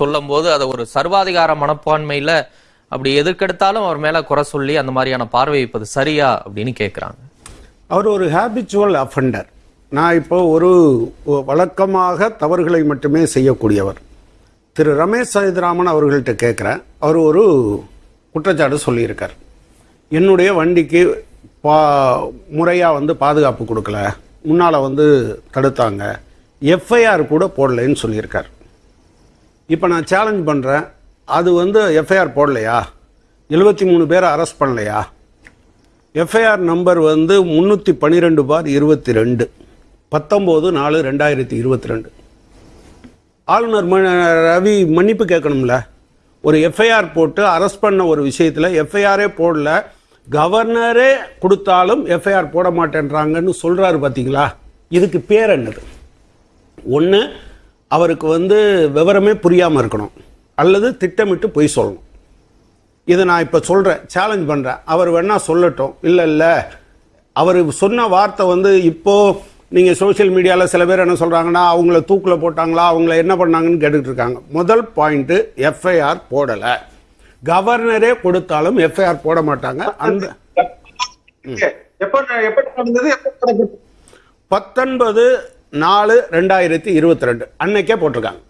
சொல்லும் போது அதை ஒரு சர்வாதிகார மனப்பான்மையில அப்படி எதுக்கெடுத்தாலும் அவர் மேல குறை சொல்லி அந்த மாதிரியான பார்வை வைப்பது சரியா அப்படின்னு கேட்குறாங்க அவர் ஒரு ஹேபிச்சுவல் அஃபெண்டர் நான் இப்போ ஒரு வழக்கமாக தவறுகளை மட்டுமே செய்யக்கூடியவர். திரு ரமேஷ் சைதராமன் அவர்கள்ட்ட கேட்குறேன் அவர் ஒரு குற்றச்சாட்டு சொல்லியிருக்கார். என்னுடைய வண்டிக்கு பா முறையாக வந்து பாதுகாப்பு கொடுக்கல. முன்னால் வந்து தடுத்தாங்க. எஃப்ஐஆர் கூட போடலைன்னு சொல்லியிருக்கார். இப்போ நான் சேலஞ்ச் பண்ணுறேன் அது வந்து எஃப்ஐஆர் போடலையா? எழுபத்தி மூணு பேரை அரெஸ்ட் பண்ணலையா? எஃப்ஐஆர் நம்பர் வந்து முந்நூற்றி பன்னிரெண்டு பார் இருபத்தி ரெண்டு. பத்தொம்போது நாலு ரெண்டாயிரத்தி இருபத்தி ரெண்டு. ஆளுநர் ம- ரவி மன்னிப்பு கேட்கணும்ல. ஒரு எஃப்ஐஆர் போட்டு அரெஸ்ட் பண்ண ஒரு விஷயத்தில் எஃப்ஐஆரே போடல. கவர்னரே கொடுத்தாலும் எஃப்ஐஆர் போட மாட்டேன்றாங்கன்னு சொல்கிறாரு பார்த்தீங்களா இதுக்கு பேர் என்னது? ஒன்று அவருக்கு வந்து விவரமே புரியாமல் இருக்கணும். அல்லது திட்டமிட்டு பொய் சொல்லணும். இதை நான் இப்போ சொல்கிறேன் சேலஞ்ச் பண்ணுறேன் அவர் வேணா சொல்லட்டும். இல்லை இல்லை. அவர் சொன்ன வார்த்தை வந்து இப்போ நீங்கள் சோஷியல் மீடியாவில் சில பேர் என்ன சொல்கிறாங்கன்னா அவங்கள தூக்கில் போட்டாங்களா அவங்கள என்ன பண்ணாங்கன்னு கேட்டுட்டு இருக்காங்க. முதல் பாயிண்ட்டு எஃப்ஐஆர் போடலை. கவர்னரே கொடுத்தாலும் எஃப்ஐஆர் போட மாட்டாங்க. அந்த? பத்தொன்பது நாலு ரெண்டாயிரத்தி இருபத்தி ரெண்டு அன்னைக்கே போட்டிருக்காங்க.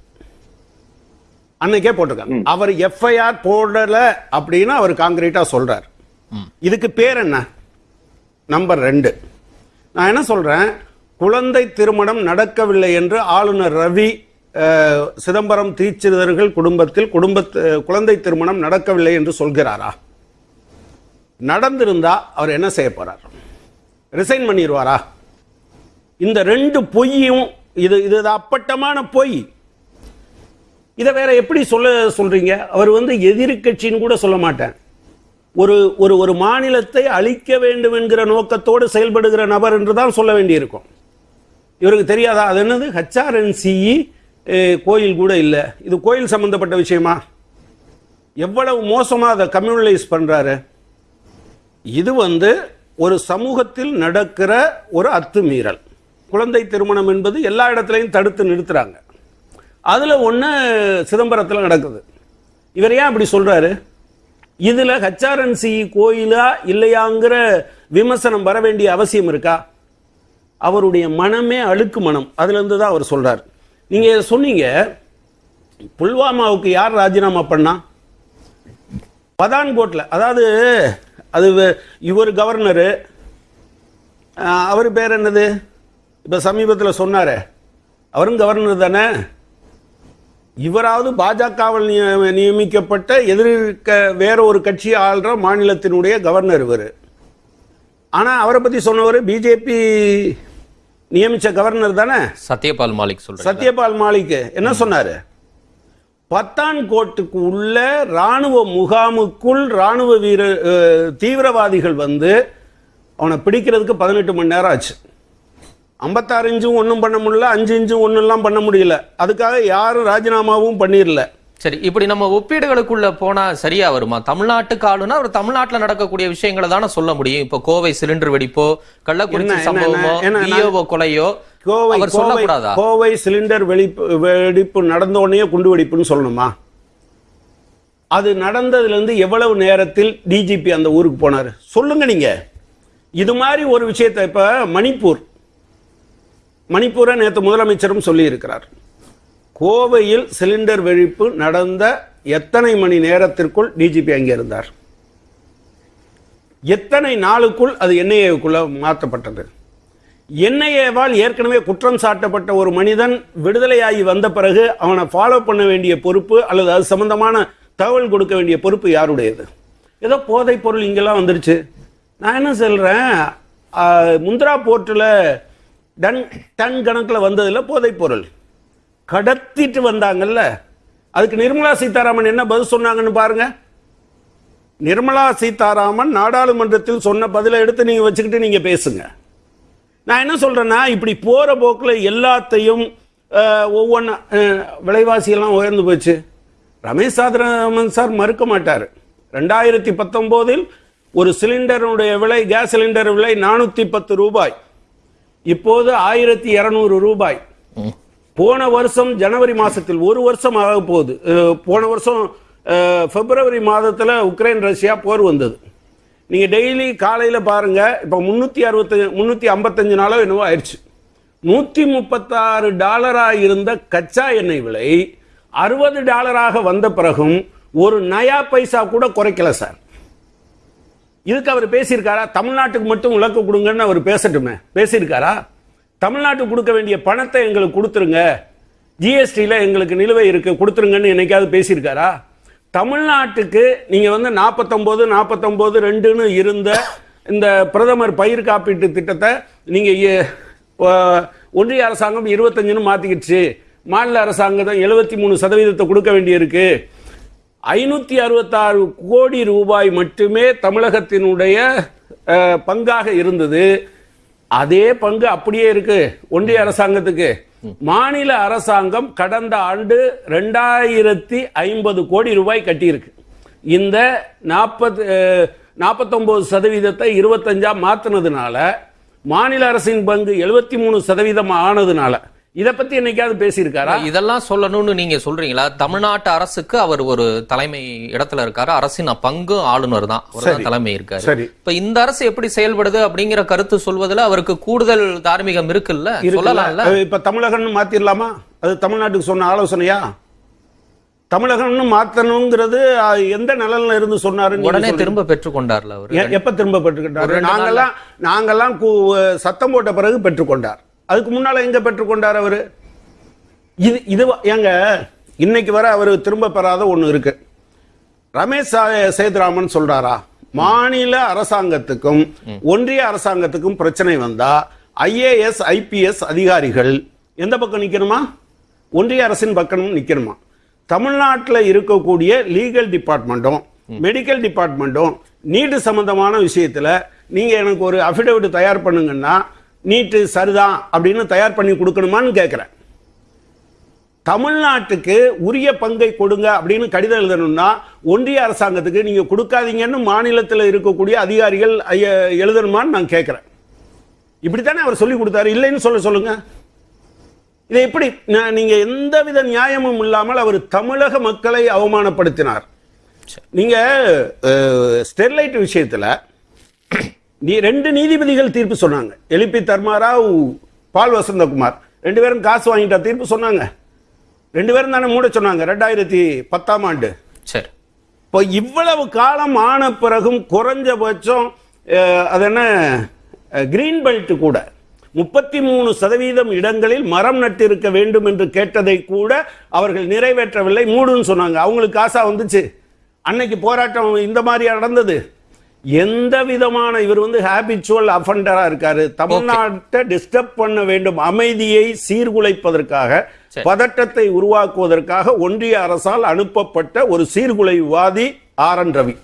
அன்னைக்கே போட்டிருக்காங்க. அவர் எஃப்ஐஆர் போடல அப்படின்னு அவர் காங்கிரீட்டா சொல்றார். இதுக்கு பேர் என்ன? நம்பர் ரெண்டு. நான் என்ன சொல்றேன்? குழந்தை திருமணம் நடக்கவில்லை என்று ஆளுநர் ரவி சிதம்பரம் தீட்சிதர்கள் குடும்பத்தில் குடும்ப குழந்தை திருமணம் நடக்கவில்லை என்று சொல்கிறாரா? நடந்திருந்தா அவர் என்ன செய்ய போறார்? ரிசைன் பண்ணிடுவாரா இந்த ரெண்டு பொய்யும் இது இது அப்பட்டமான பொய். இதை வேற எப்படி சொல்ல சொல்றீங்க? அவர் வந்து எதிர்க்கட்சின்னு கூட சொல்ல மாட்டேன் ஒரு ஒரு ஒரு மாநிலத்தை அழிக்க வேண்டும் என்கிற நோக்கத்தோடு செயல்படுகிற நபர் என்று தான் சொல்ல வேண்டியிருக்கும். இவருக்கு தெரியாதா? அது என்னது? ஹச்ஆர்என்சிஇ கோயில் கூட இல்லை. இது கோயில் சம்பந்தப்பட்ட விஷயமா? எவ்வளவு மோசமாக அதை கம்யூனலைஸ் பண்ணுறாரு இது வந்து ஒரு சமூகத்தில் நடக்கிற ஒரு அத்துமீறல். குழந்தை திருமணம் என்பது எல்லா இடத்துலையும் தடுத்து நிறுத்துறாங்க. அதில் ஒன்று சிதம்பரத்தில் நடக்குது. இவர் ஏன் அப்படி சொல்கிறாரு இதில் ஹச்ஆர்என்சி கோயிலா இல்லையாங்கிற விமர்சனம் வர வேண்டிய அவசியம் இருக்கா? அவருடைய மனமே அழுக்கு மனம். அதுலேருந்து தான் அவர் சொல்கிறார் நீங்கள் சொன்னீங்க புல்வாமாவுக்கு யார் ராஜினாமா பண்ணா? பதான்கோட்டில் அதாவது அது இவர் கவர்னரு. அவர் பேர் என்னது? இப்போ சமீபத்தில் சொன்னாரே. அவரும் கவர்னர் தானே? இவராவது பாஜகவில் நிய- நியமிக்கப்பட்ட எதிர்க்க வேற ஒரு கட்சி ஆள்ற மாநிலத்தினுடைய கவர்னர் இவர். ஆனால் அவரை பற்றி சொன்னவர் பிஜேபி நியமிச்ச கவர்னர் தானே? சத்யபால் மாலிக் சொல்றேன் சத்யபால் மாலிக் என்ன சொன்னாரு? பத்தான்கோட்டுக்கு உள்ள ராணுவ முகாமுக்குள் ராணுவ வீர அஹ், தீவிரவாதிகள் வந்து அவனை பிடிக்கிறதுக்கு பதினெட்டு மணி நேரம் ஆச்சு. ஐம்பத்தாறு இன்ச்சும் ஒன்றும் பண்ண முடியல அஞ்சு இன்ச்சும் ஒன்றும்லாம் பண்ண முடியல. அதுக்காக யாரும் ராஜினாமாவும் பண்ணிடல. சரி இப்படி நம்ம ஒப்பீடுகளுக்குள்ள போனா சரியா வருமா? தமிழ்நாட்டுக்கு ஆளுனா அவர் தமிழ்நாட்டுல நடக்கக்கூடிய விஷயங்களை தானே சொல்ல முடியும். இப்போ கோவை சிலிண்டர் வெடிப்போ கள்ளக்குறிச்சி சம்பவமோ கொலையோ கோவை சொல்லக்கூடாதா? கோவை சிலிண்டர் வெடிப்பு வெடிப்பு நடந்த உடனே குண்டு வெடிப்புன்னு சொல்லணுமா? அது நடந்ததுல இருந்து எவ்வளவு நேரத்தில் டிஜிபி அந்த ஊருக்கு போனார்? சொல்லுங்க நீங்க. இது மாதிரி ஒரு விஷயத்தை இப்ப மணிப்பூர் மணிப்பூரை நேற்று முதலமைச்சரும் சொல்லியிருக்கிறார். கோவையில் சிலிண்டர் வெடிப்பு நடந்த எத்தனை மணி நேரத்திற்குள் டிஜிபி அங்கே இருந்தார் எத்தனை நாளுக்குள் அது என்ஐஏவுக்குள்ள மாற்றப்பட்டது? என்ஐஏவால் ஏற்கனவே குற்றம் சாட்டப்பட்ட ஒரு மனிதன் விடுதலையாகி வந்த பிறகு அவனை ஃபாலோ பண்ண வேண்டிய பொறுப்பு அல்லது அது சம்பந்தமான தகவல் கொடுக்க வேண்டிய பொறுப்பு யாருடையது? ஏதோ போதைப் பொருள் இங்கெல்லாம் வந்துருச்சு. நான் என்ன சொல்கிறேன் முந்திரா போர்ட்டில் டன் டன் கணக்கில் வந்ததில் போதைப் பொருள். கடத்திட்டு வந்தாங்கல்ல அதுக்கு நிர்மலா சீதாராமன் என்ன பதில் சொன்னாங்கன்னு பாருங்க. நிர்மலா சீதாராமன் நாடாளுமன்றத்தில் சொன்ன பதிலை எடுத்து நீங்கள் வச்சுக்கிட்டு நீங்கள் பேசுங்க. நான் என்ன சொல்கிறேன்னா இப்படி போகிற போக்கில் எல்லாத்தையும் ஒவ்வொன்று விலைவாசியெல்லாம் உயர்ந்து போச்சு. ரமேஷ் சாதராமன் சார் மறுக்க மாட்டார். ரெண்டாயிரத்தி பத்தொம்போதில் ஒரு சிலிண்டருடைய விலை கேஸ் சிலிண்டர் விலை நானூற்றி பத்து ரூபாய். இப்போது ஆயிரத்தி இரநூறு ரூபாய். போன வருஷம் ஜனவரி மாசத்தில் ஒரு வருஷம் ஆக போகுது. போன வருஷம் பிப்ரவரி மாதத்தில் உக்ரைன் ரஷ்யா போர் வந்தது. நீங்க டெய்லி காலையில பாருங்க இப்போ முன்னூத்தி அறுபத்தஞ்சு முன்னூத்தி ஐம்பத்தஞ்சு நாளோ என்னவோ ஆயிடுச்சு. நூத்தி முப்பத்தாறு டாலராக இருந்த கச்சா எண்ணெய் விலை அறுபது டாலராக வந்த பிறகும் ஒரு நயா பைசா கூட குறைக்கல சார். இதுக்கு அவர் பேசியிருக்காரா? தமிழ்நாட்டுக்கு மட்டும் விளக்கு கொடுங்கன்னு அவர் பேசட்டுமே. பேசியிருக்காரா? தமிழ்நாட்டுக்கு கொடுக்க வேண்டிய பணத்தை எங்களுக்கு கொடுத்துருங்க. ஜிஎஸ்டியில் எங்களுக்கு நிலுவை இருக்கு. கொடுத்துருங்கன்னு என்னைக்காவது பேசியிருக்காரா? தமிழ்நாட்டுக்கு நீங்கள் வந்து நாற்பத்தொம்போது நாற்பத்தொம்போது ரெண்டுன்னு இருந்த இந்த பிரதமர் பயிர் காப்பீட்டு திட்டத்தை நீங்கள் ஒன்றிய அரசாங்கம் இருபத்தஞ்சுன்னு மாற்றிக்கிடுச்சு மாநில அரசாங்கம் எழுபத்தி மூணு சதவீதத்தை கொடுக்க வேண்டியிருக்கு. ஐநூத்தி அறுபத்தாறு கோடி ரூபாய் மட்டுமே தமிழகத்தினுடைய பங்காக இருந்தது. அதே பங்கு அப்படியே இருக்கு ஒன்றிய அரசாங்கத்துக்கு. மாநில அரசாங்கம் கடந்த ஆண்டு ரெண்டாயிரத்தி ஐம்பது கோடி ரூபாய் கட்டியிருக்கு. இந்த நாற்பது நாற்பத்தொன்பது சதவீதத்தை இருபத்தஞ்சா மாத்தினதுனால மாநில அரசின் பங்கு எழுபத்தி மூணு சதவீதம் ஆனதுனால இதை பத்தி என்னைக்காவது பேசியிருக்காரா? இதெல்லாம் சொல்லணும்னு நீங்க சொல்றீங்களா? தமிழ்நாட்டு அரசுக்கு அவர் ஒரு தலைமை இடத்துல இருக்காரு. அரசின் பங்கும் ஆளுநர் தான். தலைமை இருக்காரு. இப்ப இந்த அரசு எப்படி செயல்படுது அப்படிங்கிற கருத்து சொல்வதுல அவருக்கு கூடுதல் தார்மீகம் இருக்குல்ல? சொல்லலாம்ல? இப்ப தமிழகம்னு மாத்திரலாமா? அது தமிழ்நாட்டுக்கு சொன்ன ஆலோசனையா? தமிழகம்னு மாத்தணுங்கிறது எந்த நிழல்ல இருந்து சொன்னாரு உடனே திரும்ப பெற்றுக்கொண்டார்ல அவரு. எப்ப திரும்ப ரெண்டு நாங்கெல்லாம் நாங்கெல்லாம் சத்தம் போட்ட பிறகு பெற்றுக்கொண்டார். அதுக்கு முன்னால எங்க பெற்றுக்கொண்டார் அவரு? இது இது ஏங்க இன்னைக்கு வர அவர் திரும்ப பெறாத ஒண்ணு இருக்கு. ரமேஷ் சேதுராமன் சொல்றாரா மாநில அரசாங்கத்துக்கும் ஒன்றிய அரசாங்கத்துக்கும் பிரச்சனை வந்தா ஐஏஎஸ் ஐபிஎஸ் அதிகாரிகள் எந்த பக்கம் நிக்கணுமா? ஒன்றிய அரசின் பக்கம் நிக்கணுமா? தமிழ்நாட்டில் இருக்கக்கூடிய லீகல் டிபார்ட்மெண்ட்டும் மெடிக்கல் டிபார்ட்மெண்ட்டும் நீட்டு சம்பந்தமான விஷயத்தில் நீங்கள் எனக்கு ஒரு அஃபிடவிட் தயார் பண்ணுங்கன்னா நீட்டு சரிதான் அப்படின்னு தயார் பண்ணி கொடுக்கணுமான்னு கேட்குறேன். தமிழ்நாட்டுக்கு உரிய பங்கை கொடுங்க அப்படின்னு கடிதம் எழுதணும்னா ஒன்றிய அரசாங்கத்துக்கு நீங்கள் கொடுக்காதீங்கன்னு மாநிலத்தில் இருக்கக்கூடிய அதிகாரிகள் ஐய- எழுதணுமான்னு நான் கேட்குறேன். இப்படித்தானே அவர் சொல்லி கொடுத்தாரு? இல்லைன்னு சொல்ல சொல்லுங்க. இதை எப்படி? நான் எந்த எந்தவித நியாயமும் இல்லாமல் அவர் தமிழக மக்களை அவமானப்படுத்தினார். நீங்கள் ஸ்டெர்லைட் விஷயத்தில் நீ ரெண்டு நீதிபதிகள் தீர்ப்பு சொன்னாங்க. எலிபி தர்மாராவ் பால் வசந்தகுமார். ரெண்டு பேரும் காசு வாங்கிட்டா தீர்ப்பு சொன்னாங்க. ரெண்டு பேரும் தானே மூட சொன்னாங்க. ரெண்டாயிரத்தி பத்தாம் ஆண்டு. சரி. இப்போ இவ்வளவு காலம் ஆன பிறகும் குறைஞ்சபட்சம் அது என்ன கிரீன் பெல்ட் கூட முப்பத்தி மூணு சதவீதம் இடங்களில் மரம் நட்டிருக்க வேண்டும் என்று கேட்டதை கூட அவர்கள் நிறைவேற்றவில்லை. மூடுன்னு சொன்னாங்க. அவங்களுக்கு காசா வந்துச்சு. அன்னைக்கு போராட்டம் இந்த மாதிரி நடந்தது? எந்த விதமான இவர் வந்து ஹேபிச்சுவல் அஃபண்டரா இருக்காரு. தமிழ்நாட்டை டிஸ்டர்ப் பண்ண வேண்டும். அமைதியை சீர்குலைப்பதற்காக பதட்டத்தை உருவாக்குவதற்காக ஒன்றிய அரசால் அனுப்பப்பட்ட ஒரு சீர்குலைவாதி ஆர் என் ரவி.